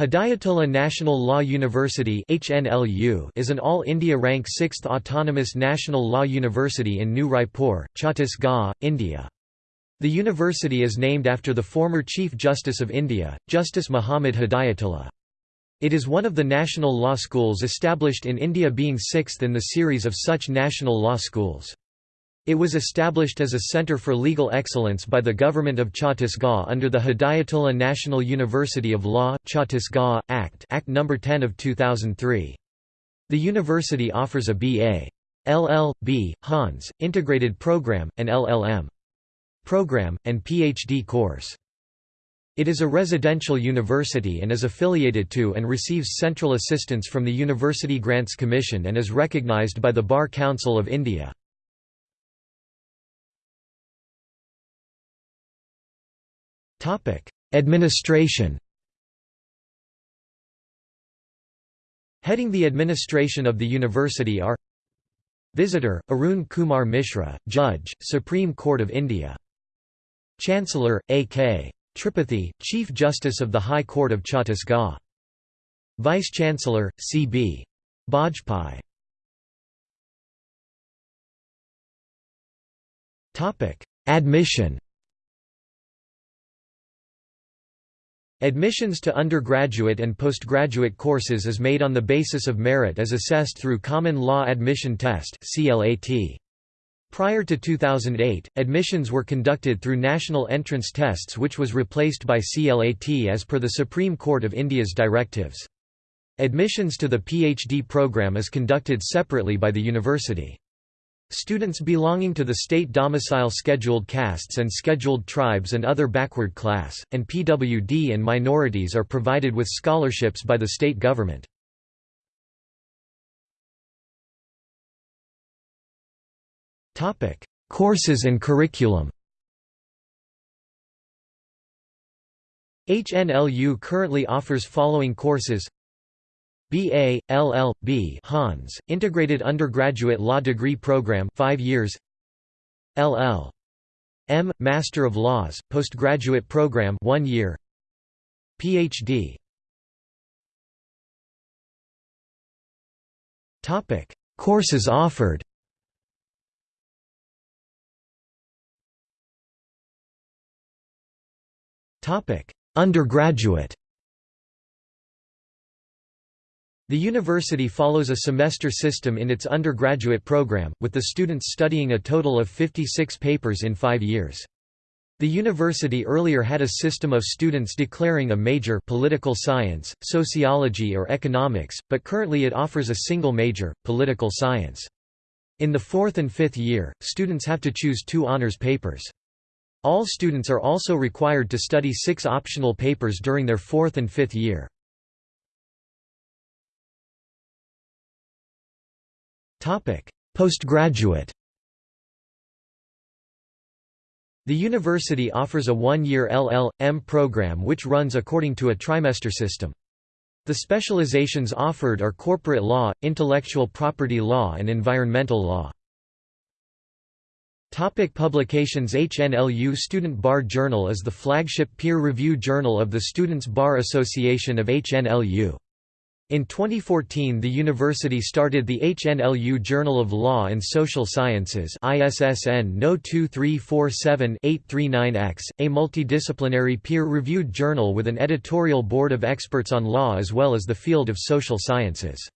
Hidayatullah National Law University is an All India rank 6th autonomous national law university in New Raipur, Chhattisgarh, India. The university is named after the former Chief Justice of India, Justice Muhammad Hidayatullah. It is one of the national law schools established in India being sixth in the series of such national law schools. It was established as a centre for legal excellence by the government of Chhattisgarh under the Hidayatullah National University of Law Chhattisgarh, Act Act No. 10 of 2003. The university offers a B.A. LL.B. Hons, integrated program, and LLM. program, and Ph.D. course. It is a residential university and is affiliated to and receives central assistance from the University Grants Commission and is recognized by the Bar Council of India. Administration Heading the administration of the university are Visitor, Arun Kumar Mishra, Judge, Supreme Court of India. Chancellor, A.K. Tripathi, Chief Justice of the High Court of Chhattisgarh. Vice-Chancellor, C.B. Bajpai. Admission Admissions to undergraduate and postgraduate courses is made on the basis of merit as assessed through Common Law Admission Test Prior to 2008, admissions were conducted through national entrance tests which was replaced by CLAT as per the Supreme Court of India's directives. Admissions to the PhD program is conducted separately by the university. Students belonging to the state domicile scheduled castes and scheduled tribes and other backward class, and PWD and minorities are provided with scholarships by the state government. Courses and curriculum HNLU currently offers following courses B.A., LL.B. Hons. Integrated Undergraduate Law Degree Program 5 years LL. M. Master of Laws, Postgraduate Program 1 year Ph.D. Topic: Courses offered. Topic: Undergraduate. The university follows a semester system in its undergraduate program, with the students studying a total of 56 papers in five years. The university earlier had a system of students declaring a major political science, sociology or economics, but currently it offers a single major, political science. In the fourth and fifth year, students have to choose two honors papers. All students are also required to study six optional papers during their fourth and fifth year. Postgraduate The university offers a one-year LL.M. program which runs according to a trimester system. The specializations offered are corporate law, intellectual property law and environmental law. Topic publications HNLU Student Bar Journal is the flagship peer-reviewed journal of the Students' Bar Association of HNLU. In 2014 the university started the HNLU Journal of Law and Social Sciences ISSN no 2347-839X, a multidisciplinary peer-reviewed journal with an editorial board of experts on law as well as the field of social sciences.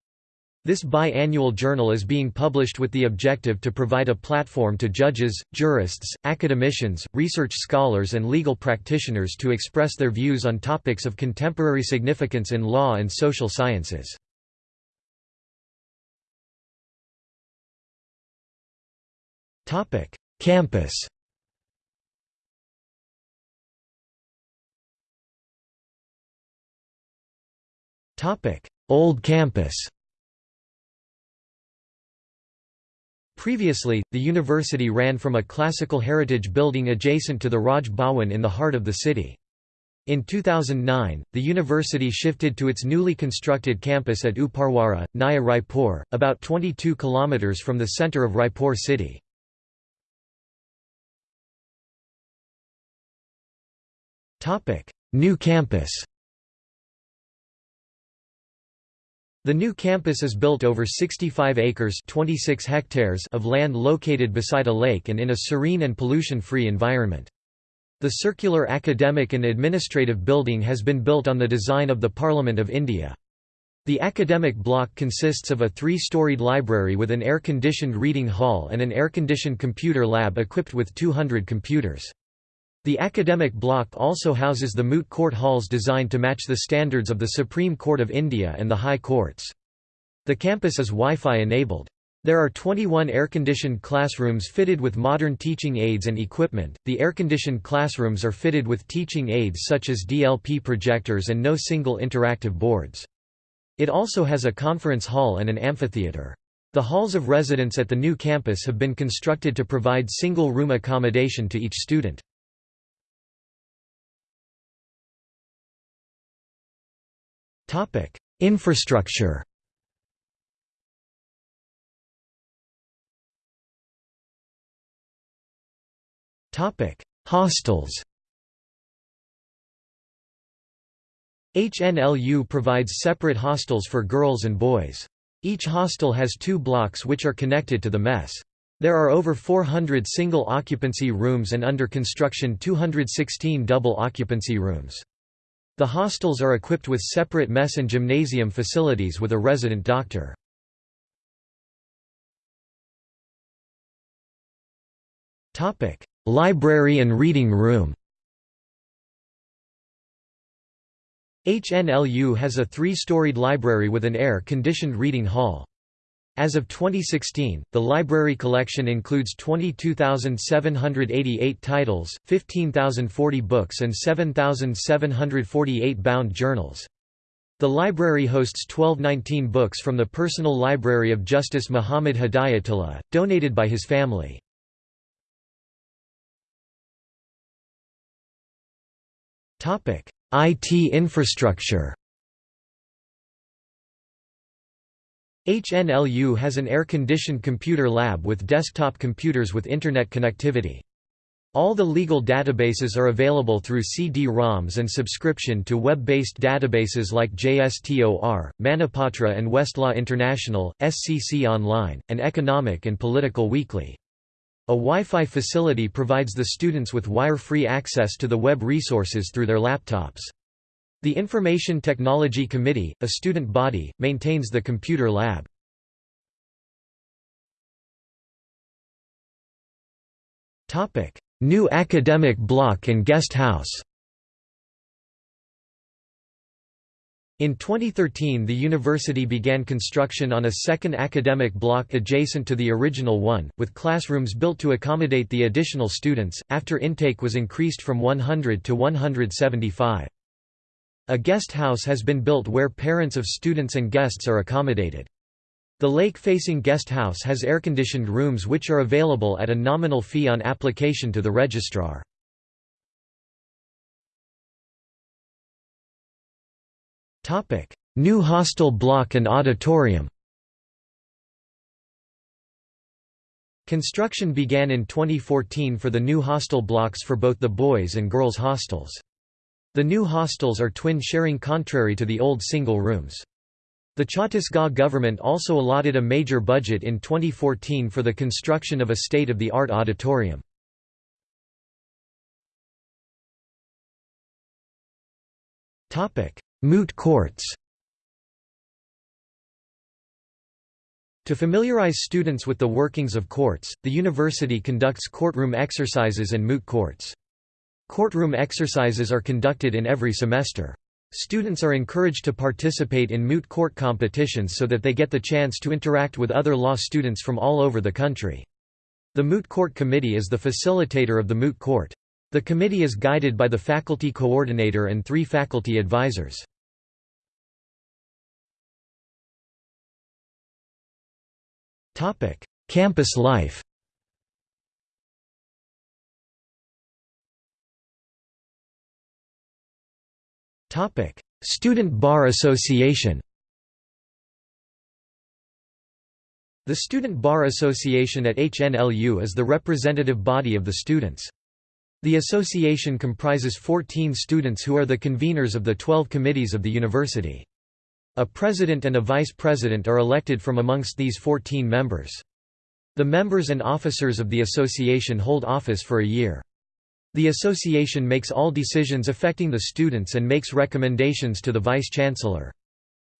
This bi-annual journal is being published with the objective to provide a platform to judges, jurists, academicians, research scholars and legal practitioners to express their views on topics of contemporary significance in law and social sciences. Campus Old campus Previously, the university ran from a classical heritage building adjacent to the Raj Bhawan in the heart of the city. In 2009, the university shifted to its newly constructed campus at Uparwara, Naya Raipur, about 22 km from the centre of Raipur city. New campus The new campus is built over 65 acres 26 hectares of land located beside a lake and in a serene and pollution-free environment. The circular academic and administrative building has been built on the design of the Parliament of India. The academic block consists of a three-storied library with an air-conditioned reading hall and an air-conditioned computer lab equipped with 200 computers. The academic block also houses the moot court halls designed to match the standards of the Supreme Court of India and the High Courts. The campus is Wi-Fi enabled. There are 21 air-conditioned classrooms fitted with modern teaching aids and equipment. The air-conditioned classrooms are fitted with teaching aids such as DLP projectors and no single interactive boards. It also has a conference hall and an amphitheater. The halls of residence at the new campus have been constructed to provide single-room accommodation to each student. Infrastructure Hostels HNLU provides separate hostels for girls and boys. Each hostel has two blocks which are connected to the mess. There are over 400 single occupancy rooms and under construction 216 double occupancy rooms. The hostels are equipped with separate mess and gymnasium facilities with a resident doctor. Library and reading room HNLU has a three-storied library with an air-conditioned reading hall. As of 2016, the library collection includes 22,788 titles, 15,040 books and 7,748 bound journals. The library hosts 1219 books from the personal library of Justice Muhammad Hidayatullah, donated by his family. IT infrastructure HNLU has an air-conditioned computer lab with desktop computers with Internet connectivity. All the legal databases are available through CD-ROMs and subscription to web-based databases like JSTOR, Manupatra and Westlaw International, SCC Online, and Economic and Political Weekly. A Wi-Fi facility provides the students with wire-free access to the web resources through their laptops. The Information Technology Committee, a student body, maintains the computer lab. New academic block and guest house In 2013 the university began construction on a second academic block adjacent to the original one, with classrooms built to accommodate the additional students, after intake was increased from 100 to 175. A guest house has been built where parents of students and guests are accommodated. The lake-facing guest house has air-conditioned rooms which are available at a nominal fee on application to the registrar. New hostel block and auditorium Construction began in 2014 for the new hostel blocks for both the boys and girls hostels. The new hostels are twin-sharing contrary to the old single rooms. The Chhattisgarh government also allotted a major budget in 2014 for the construction of a state-of-the-art auditorium. Moot courts To familiarize students with the workings of courts, the university conducts courtroom exercises and moot courts. Courtroom exercises are conducted in every semester. Students are encouraged to participate in moot court competitions so that they get the chance to interact with other law students from all over the country. The Moot Court Committee is the facilitator of the moot court. The committee is guided by the faculty coordinator and three faculty advisors. Campus life Student Bar Association The Student Bar Association at HNLU is the representative body of the students. The association comprises 14 students who are the conveners of the 12 committees of the university. A president and a vice president are elected from amongst these 14 members. The members and officers of the association hold office for a year. The association makes all decisions affecting the students and makes recommendations to the vice-chancellor.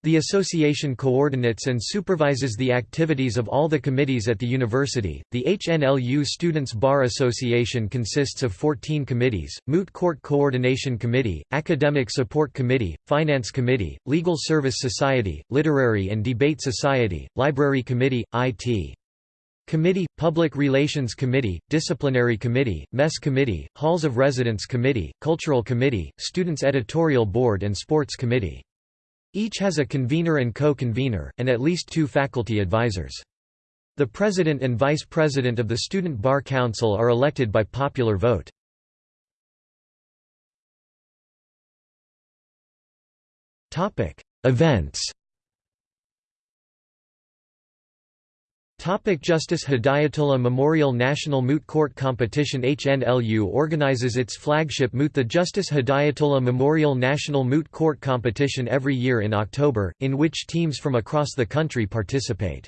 The association coordinates and supervises the activities of all the committees at the university. The HNLU Students' Bar Association consists of 14 committees Moot Court Coordination Committee, Academic Support Committee, Finance Committee, Legal Service Society, Literary and Debate Society, Library Committee, IT. Committee, Public Relations Committee, Disciplinary Committee, Mess Committee, Halls of Residence Committee, Cultural Committee, Students' Editorial Board and Sports Committee. Each has a convener and co-convener, and at least two faculty advisors. The president and vice president of the Student Bar Council are elected by popular vote. Events Topic Justice Hidayatullah Memorial National Moot Court Competition HNLU organizes its flagship moot the Justice Hidayatullah Memorial National Moot Court Competition every year in October, in which teams from across the country participate.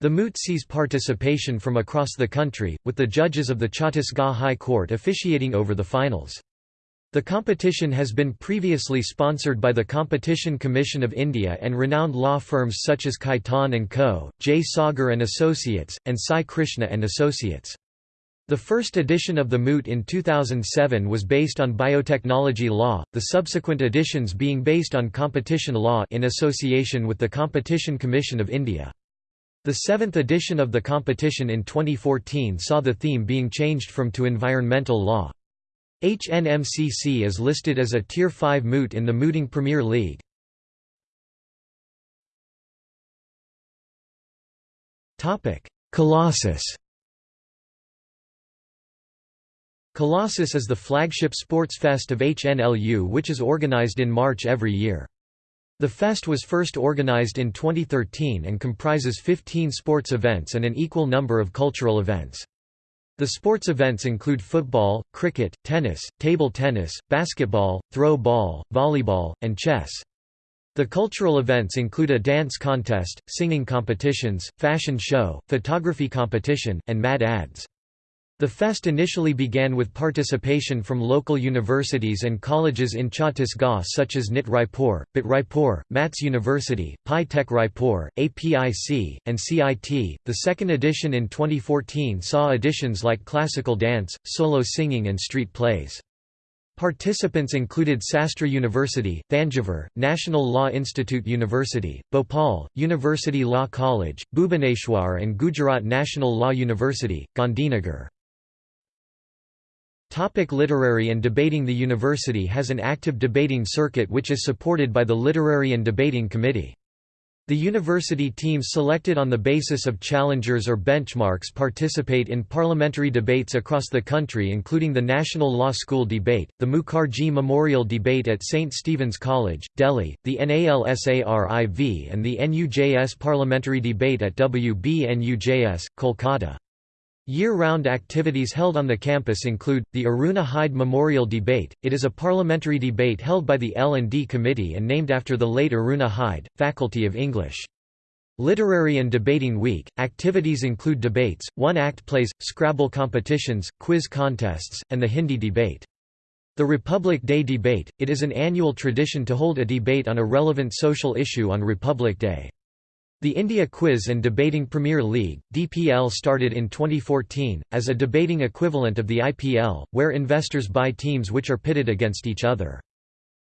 The moot sees participation from across the country, with the judges of the Chhattisgarh High Court officiating over the finals. The competition has been previously sponsored by the Competition Commission of India and renowned law firms such as Khaitan & Co., J. Sagar & Associates, and Sai Krishna & Associates. The first edition of the Moot in 2007 was based on biotechnology law, the subsequent editions being based on competition law in association with the Competition Commission of India. The seventh edition of the competition in 2014 saw the theme being changed from to environmental law. HNMCC is listed as a Tier 5 moot in the Mooting Premier League. Colossus Colossus is the flagship sports fest of HNLU which is organized in March every year. The fest was first organized in 2013 and comprises 15 sports events and an equal number of cultural events. The sports events include football, cricket, tennis, table tennis, basketball, throw ball, volleyball, and chess. The cultural events include a dance contest, singing competitions, fashion show, photography competition, and mad ads. The fest initially began with participation from local universities and colleges in Chhattisgarh such as NIT Raipur, BIT Raipur, MATS University, Pi Tech Raipur, APIC, and CIT. The second edition in 2014 saw additions like classical dance, solo singing, and street plays. Participants included Sastra University, Thanjavur, National Law Institute University, Bhopal, University Law College, Bhubaneswar and Gujarat National Law University, Gandhinagar. Topic literary and debating The university has an active debating circuit which is supported by the Literary and Debating Committee. The university teams selected on the basis of challengers or benchmarks participate in parliamentary debates across the country including the National Law School Debate, the Mukherjee Memorial Debate at St. Stephen's College, Delhi, the NALSARIV and the NUJS Parliamentary Debate at WBNUJS, Kolkata. Year-round activities held on the campus include, the Aruna Hyde Memorial Debate, it is a parliamentary debate held by the L&D Committee and named after the late Aruna Hyde, Faculty of English. Literary and Debating Week, activities include debates, one-act plays, Scrabble competitions, quiz contests, and the Hindi debate. The Republic Day Debate, it is an annual tradition to hold a debate on a relevant social issue on Republic Day. The India Quiz and Debating Premier League (DPL) started in 2014 as a debating equivalent of the IPL, where investors buy teams which are pitted against each other.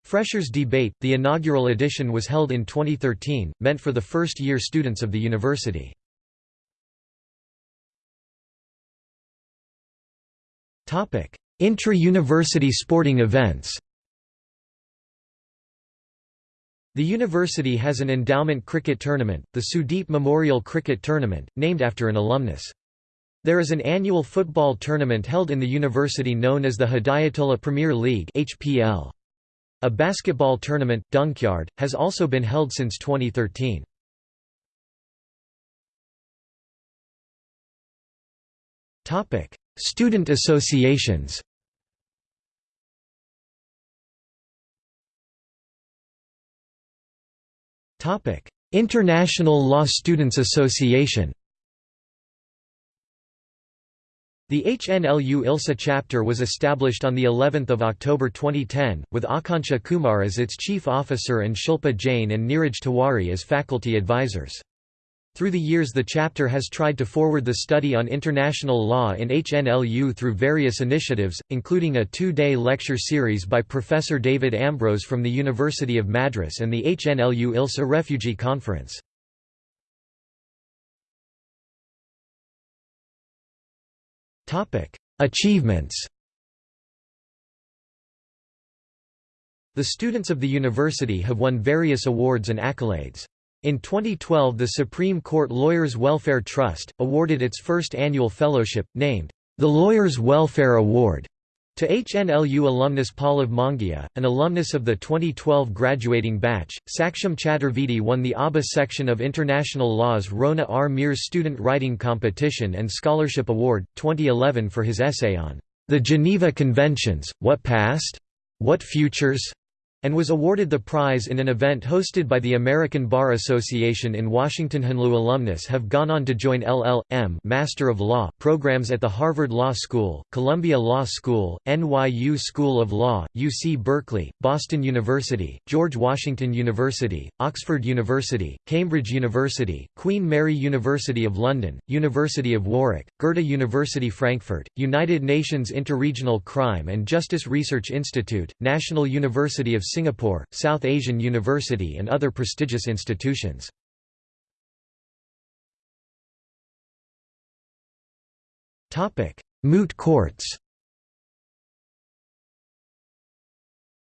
Freshers Debate, the inaugural edition was held in 2013, meant for the first-year students of the university. Intra-university sporting events The university has an endowment cricket tournament, the Sudeep Memorial Cricket Tournament, named after an alumnus. There is an annual football tournament held in the university known as the Hidayatullah Premier League HPL. A basketball tournament, Dunkyard, has also been held since 2013. Student associations International Law Students Association The HNLU ILSA chapter was established on the 11th of October 2010 with Akanksha Kumar as its chief officer and Shilpa Jain and Neeraj Tiwari as faculty advisors. Through the years the chapter has tried to forward the study on international law in HNLU through various initiatives, including a two-day lecture series by Professor David Ambrose from the University of Madras and the HNLU ILSA Refugee Conference. Achievements The students of the university have won various awards and accolades. In 2012 the Supreme Court Lawyers Welfare Trust, awarded its first annual fellowship, named, the Lawyers Welfare Award, to HNLU alumnus Pallav Mongia, an alumnus of the 2012 graduating batch, Saksham Chaturvedi won the ABA section of International Law's Rona R. Mears Student Writing Competition and Scholarship Award, 2011 for his essay on the Geneva Conventions, What Past? What Futures? And was awarded the prize in an event hosted by the American Bar Association in Washington. HNLU alumnus have gone on to join LL.M. Master of Law programs at the Harvard Law School, Columbia Law School, NYU School of Law, UC Berkeley, Boston University, George Washington University, Oxford University, Cambridge University, Queen Mary University of London, University of Warwick, Goethe University Frankfurt, United Nations Interregional Crime and Justice Research Institute, National University of Singapore, South Asian University and other prestigious institutions. Moot courts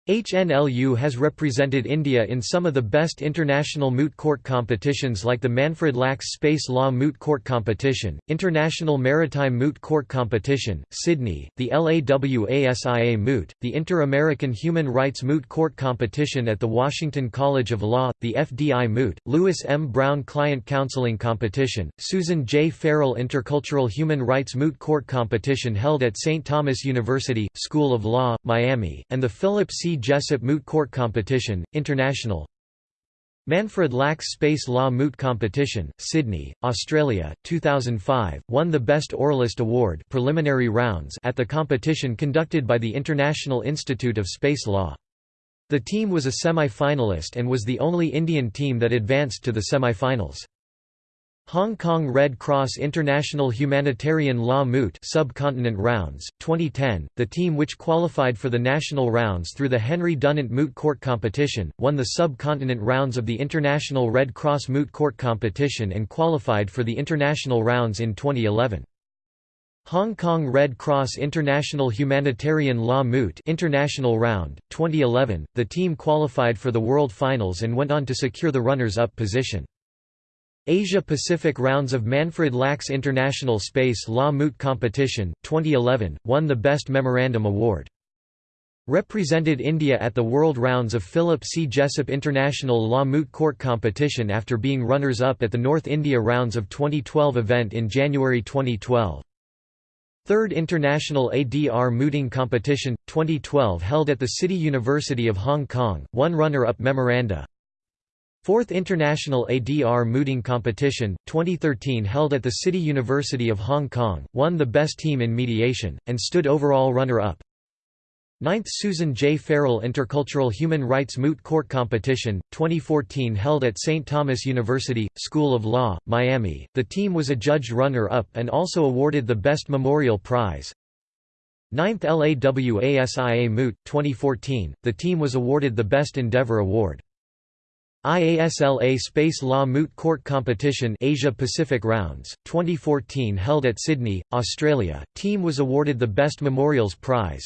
HNLU has represented India in some of the best international moot court competitions like the Manfred Lachs Space Law Moot Court Competition, International Maritime Moot Court Competition, Sydney, the LAWASIA Moot, the Inter-American Human Rights Moot Court Competition at the Washington College of Law, the FDI Moot, Louis M. Brown Client Counseling Competition, Susan J. Ferrell Intercultural Human Rights Moot Court Competition held at St. Thomas University, School of Law, Miami, and the Philip C. Jessup Moot Court Competition, International Manfred Lachs Space Law Moot Competition, Sydney, Australia, 2005, won the Best Oralist Award preliminary rounds at the competition conducted by the International Institute of Space Law. The team was a semi-finalist and was the only Indian team that advanced to the semi-finals. Hong Kong Red Cross International Humanitarian Law Moot Subcontinent Rounds, 2010, the team which qualified for the national rounds through the Henry Dunant Moot Court Competition, won the subcontinent rounds of the International Red Cross Moot Court Competition and qualified for the international rounds in 2011. Hong Kong Red Cross International Humanitarian Law Moot International Round, 2011, the team qualified for the World Finals and went on to secure the runners-up position. Asia-Pacific rounds of Manfred Lachs International Space Law Moot Competition, 2011, won the Best Memorandum Award. Represented India at the World Rounds of Philip C. Jessup International Law Moot Court Competition after being runners-up at the North India Rounds of 2012 event in January 2012. Third International ADR Mooting Competition, 2012 held at the City University of Hong Kong, one runner-up memoranda. Fourth International ADR Mooting Competition, 2013 held at the City University of Hong Kong, won the Best Team in Mediation, and stood overall runner-up. Ninth Susan J. Ferrell Intercultural Human Rights Moot Court Competition, 2014 held at St. Thomas University, School of Law, Miami. The team was adjudged runner-up and also awarded the Best Memorial Prize. Ninth LAWASIA Moot, 2014, the team was awarded the Best Endeavor Award. IASLA Space Law Moot Court Competition Asia Pacific Rounds, 2014 held at Sydney, Australia, team was awarded the Best Memorials Prize.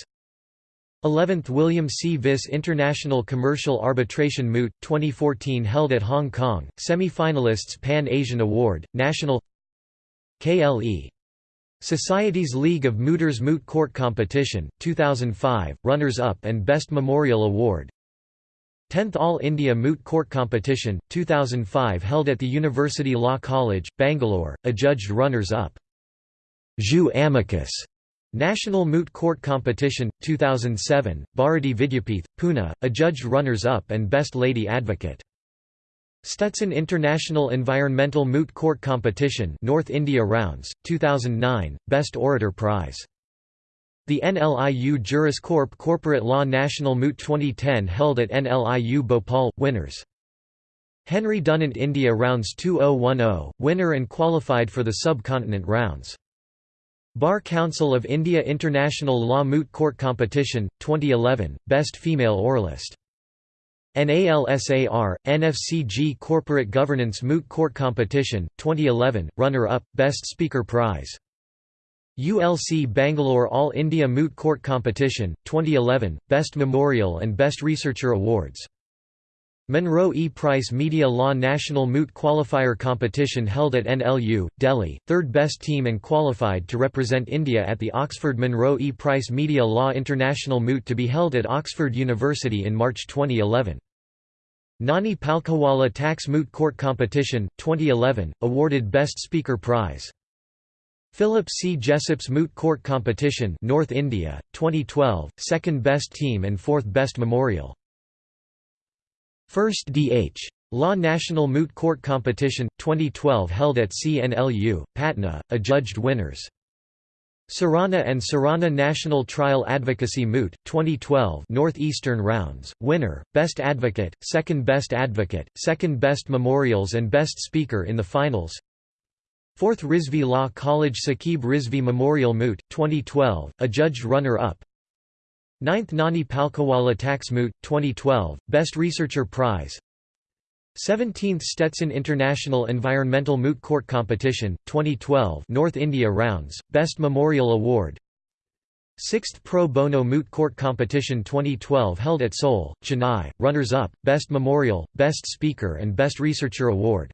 11th Willem C. Vis International Commercial Arbitration Moot, 2014 held at Hong Kong, semi-finalists Pan-Asian Award, National KLE. Society's League of Mooters Moot Court Competition, 2005, runners-up and Best Memorial Award 10th All India Moot Court Competition, 2005 held at the University Law College, Bangalore, adjudged runners-up. Jus Amicus National Moot Court Competition, 2007, Bharati Vidyapeeth, Pune, adjudged runners-up and Best Lady Advocate. Stetson International Environmental Moot Court Competition North India Rounds, 2009, Best Orator Prize. The NLIU Juris Corp Corporate Law National Moot 2010 held at NLIU Bhopal, winners. Henry Dunant India Rounds 2010, winner and qualified for the Subcontinent Rounds. Bar Council of India International Law Moot Court Competition, 2011, Best Female Oralist. NALSAR, NFCG Corporate Governance Moot Court Competition, 2011, runner-up, Best Speaker Prize. ULC Bangalore All India Moot Court Competition, 2011, Best Memorial and Best Researcher Awards. Monroe E. Price Media Law National Moot Qualifier Competition held at NLU, Delhi, third best team and qualified to represent India at the Oxford Monroe E. Price Media Law International Moot to be held at Oxford University in March 2011. Nani Palkhivala Tax Moot Court Competition, 2011, awarded Best Speaker Prize. Philip C. Jessup's Moot Court Competition North India, 2012, second best team and fourth best memorial. First D.H. Law National Moot Court Competition, 2012 held at CNLU, Patna, adjudged winners. Surana and Surana National Trial Advocacy Moot, 2012 Northeastern Rounds, winner, Best Advocate, Second Best Advocate, Second Best Memorials and Best Speaker in the finals 4th Rizvi Law College Saqib Rizvi Memorial Moot, 2012, adjudged runner-up. 9th Nani Palkhivala Tax Moot, 2012, Best Researcher Prize. 17th Stetson International Environmental Moot Court Competition, 2012 North India Rounds, Best Memorial Award. 6th Pro Bono Moot Court Competition 2012 held at Seoul, Chennai, runners-up, Best Memorial, Best Speaker and Best Researcher Award.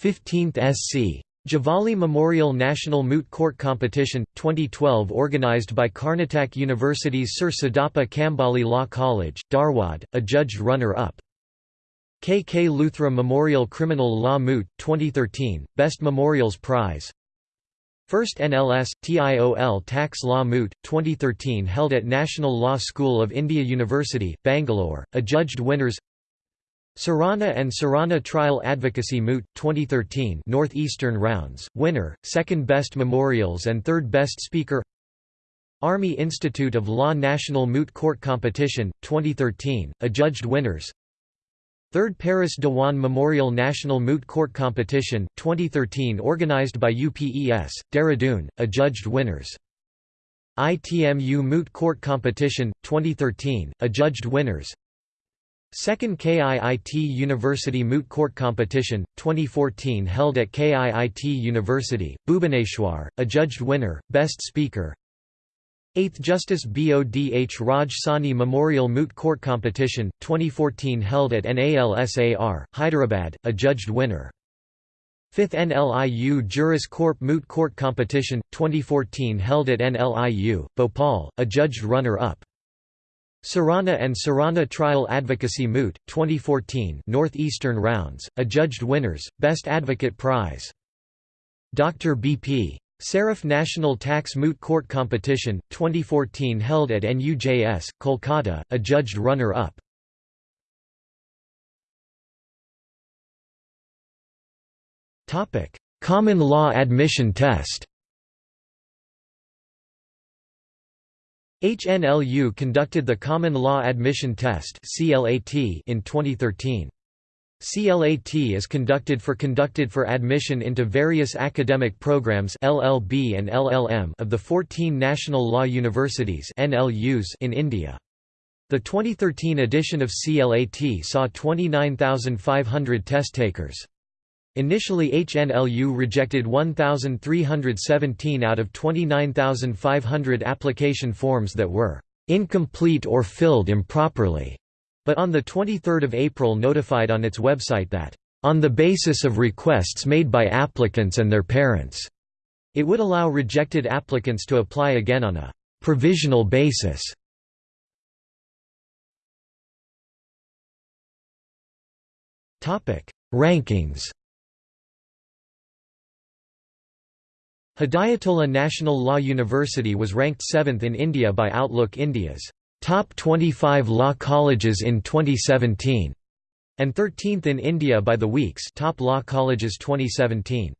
15th SC. Javali Memorial National Moot Court Competition, 2012 organized by Karnataka University's Sir Siddappa Kambali Law College, Dharwad, adjudged runner-up. K. K. Luthra Memorial Criminal Law Moot, 2013, Best Memorials Prize First NLS, TIOL Tax Law Moot, 2013 held at National Law School of India University, Bangalore, adjudged winners Surana and Surana Trial Advocacy Moot, 2013 Northeastern Rounds, winner, second best memorials and third best speaker. Army Institute of Law National Moot Court Competition, 2013, adjudged winners. Third Paras Diwan Memorial National Moot Court Competition, 2013 organized by UPES, Dehradun, adjudged winners. ITMU Moot Court Competition, 2013, adjudged winners Second KIIT University Moot Court Competition, 2014 held at KIIT University, Bhubaneswar, adjudged winner, Best Speaker. 8th Justice Bodh Raj Sawhny Memorial Moot Court Competition, 2014 held at NALSAR, Hyderabad, adjudged winner. 5th NLIU Juris Corp Moot Court Competition, 2014 held at NLIU, Bhopal, adjudged runner-up Surana and Surana Trial Advocacy Moot, 2014 Northeastern Rounds, adjudged winners, Best Advocate Prize. Dr. B.P. Saraf National Tax Moot Court Competition, 2014 held at NUJS, Kolkata, adjudged runner-up. Common Law Admission Test HNLU conducted the Common Law Admission Test in 2013. CLAT is conducted for conducted for admission into various academic programs LLB and LLM of the 14 national law universities NLUs in India. The 2013 edition of CLAT saw 29,500 test takers. Initially HNLU rejected 1,317 out of 29,500 application forms that were incomplete or filled improperly, but on 23 April notified on its website that, "...on the basis of requests made by applicants and their parents," it would allow rejected applicants to apply again on a "...provisional basis." Rankings Hidayatullah National Law University was ranked 7th in India by Outlook India's Top 25 Law Colleges in 2017. and 13th in India by the Week's Top Law Colleges 2017.